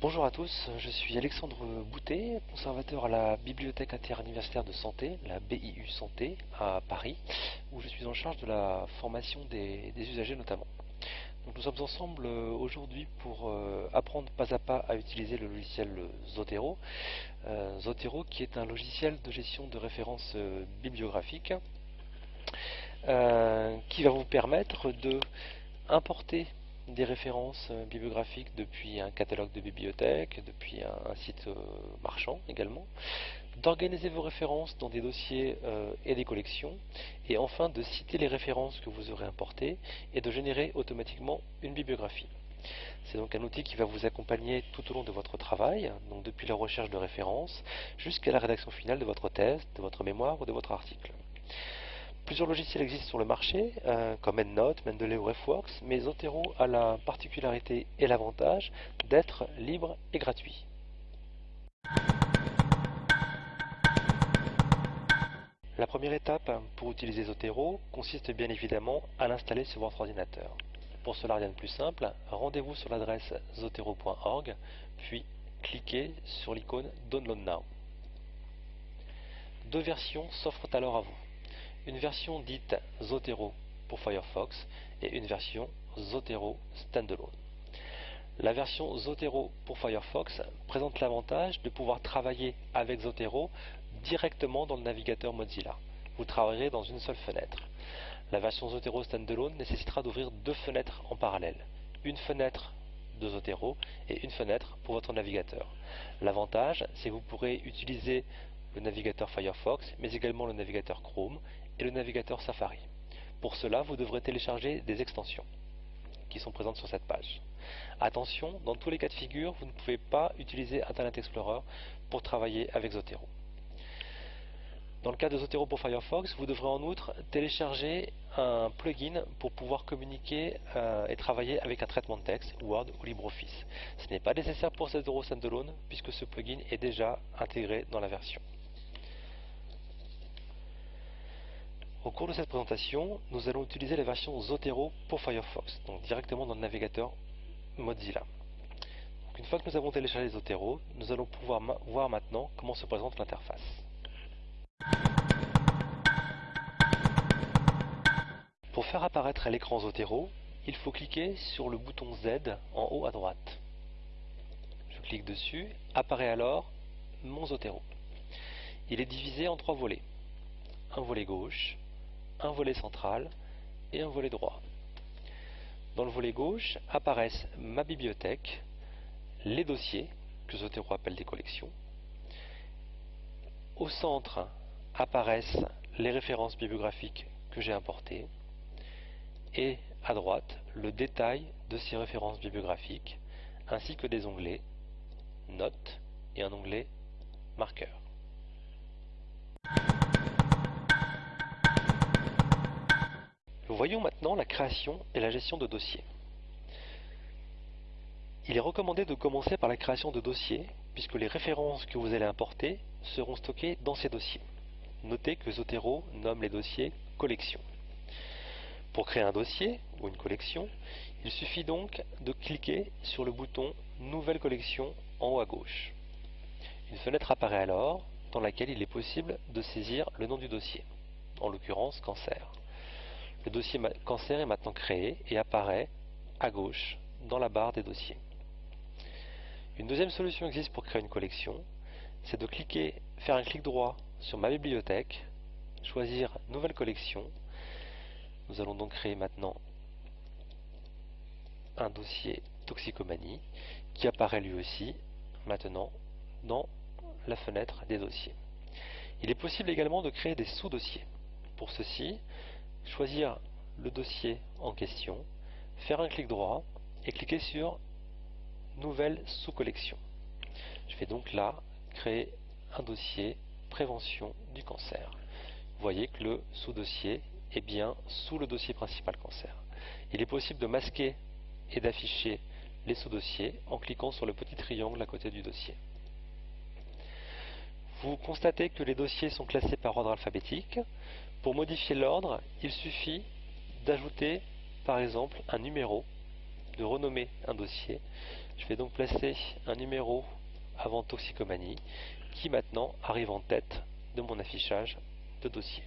Bonjour à tous, je suis Alexandre Boutet, conservateur à la Bibliothèque interuniversitaire de santé, la BIU Santé, à Paris, où je suis en charge de la formation des, usagers notamment. Nous sommes ensemble euh, aujourd'hui pour euh, apprendre pas à pas à utiliser le logiciel Zotero. Euh, Zotero qui est un logiciel de gestion de références bibliographiques qui va vous permettre de importer des références bibliographiques depuis un catalogue de bibliothèque, depuis un, site marchand également, d'organiser vos références dans des dossiers euh, et des collections, et enfin de citer les références que vous aurez importées et de générer automatiquement une bibliographie. C'est donc un outil qui va vous accompagner tout au long de votre travail, donc depuis la recherche de références jusqu'à la rédaction finale de votre thèse, de votre mémoire ou de votre article. Plusieurs logiciels existent sur le marché, euh, comme EndNote, Mendeley ou RefWorks, mais Zotero a la particularité et l'avantage d'être libre et gratuit. La première étape pour utiliser Zotero consiste bien évidemment à l'installer sur votre ordinateur. Pour cela, rien de plus simple, rendez-vous sur l'adresse zotero.org, puis cliquez sur l'icône Download Now. Deux versions s'offrent alors à vous une version dite Zotero pour Firefox et une version Zotero Standalone. La version Zotero pour Firefox présente l'avantage de pouvoir travailler avec Zotero directement dans le navigateur Mozilla. Vous travaillerez dans une seule fenêtre. La version Zotero Standalone nécessitera d'ouvrir deux fenêtres en parallèle. Une fenêtre de Zotero et une fenêtre pour votre navigateur. L'avantage, c'est que vous pourrez utiliser le navigateur Firefox, mais également le navigateur Chrome et le navigateur Safari. Pour cela, vous devrez télécharger des extensions qui sont présentes sur cette page. Attention, dans tous les cas de figure, vous ne pouvez pas utiliser Internet Explorer pour travailler avec Zotero. Dans le cas de Zotero pour Firefox, vous devrez en outre télécharger un plugin pour pouvoir communiquer euh, et travailler avec un traitement de texte, Word ou LibreOffice. Ce n'est pas nécessaire pour Zotero Standalone puisque ce plugin est déjà intégré dans la version. Au cours de cette présentation, nous allons utiliser la version Zotero pour Firefox, donc directement dans le navigateur Mozilla. une fois que nous avons téléchargé Zotero, nous allons pouvoir voir maintenant comment se présente l'interface. Pour faire apparaître l'écran Zotero, il faut cliquer sur le bouton Z en haut à droite. Je clique dessus, apparaît alors mon Zotero. Il est divisé en trois volets. Un volet gauche, un volet central et un volet droit. Dans le volet gauche apparaissent ma bibliothèque, les dossiers, que Zotero appelle des collections. Au centre apparaissent les références bibliographiques que j'ai importées. Et à droite, le détail de ces références bibliographiques, ainsi que des onglets Notes et un onglet Marqueurs. Voyons maintenant la création et la gestion de dossiers. Il est recommandé de commencer par la création de dossiers, puisque les références que vous allez importer seront stockées dans ces dossiers. Notez que Zotero nomme les dossiers collections. Pour créer un dossier ou une collection, il suffit donc de cliquer sur le bouton Nouvelle collection en haut à gauche. Une fenêtre apparaît alors dans laquelle il est possible de saisir le nom du dossier, en l'occurrence cancer. Le dossier cancer est maintenant créé et apparaît à gauche dans la barre des dossiers. Une deuxième solution existe pour créer une collection, c'est de cliquer, faire un clic droit sur ma bibliothèque, choisir nouvelle collection. Nous allons donc créer maintenant un dossier toxicomanie qui apparaît lui aussi maintenant dans la fenêtre des dossiers. Il est possible également de créer des sous-dossiers. Pour ceci, choisir le dossier en question, faire un clic droit et cliquer sur Nouvelle sous-collection. Je vais donc là créer un dossier Prévention du cancer. Vous voyez que le sous-dossier est bien sous le dossier principal cancer. Il est possible de masquer et d'afficher les sous-dossiers en cliquant sur le petit triangle à côté du dossier. vous constatez que les dossiers sont classés par ordre alphabétique. Pour modifier l'ordre, il suffit d'ajouter par exemple un numéro, de renommer un dossier. Je vais donc placer un numéro avant toxicomanie qui maintenant arrive en tête de mon affichage de dossier.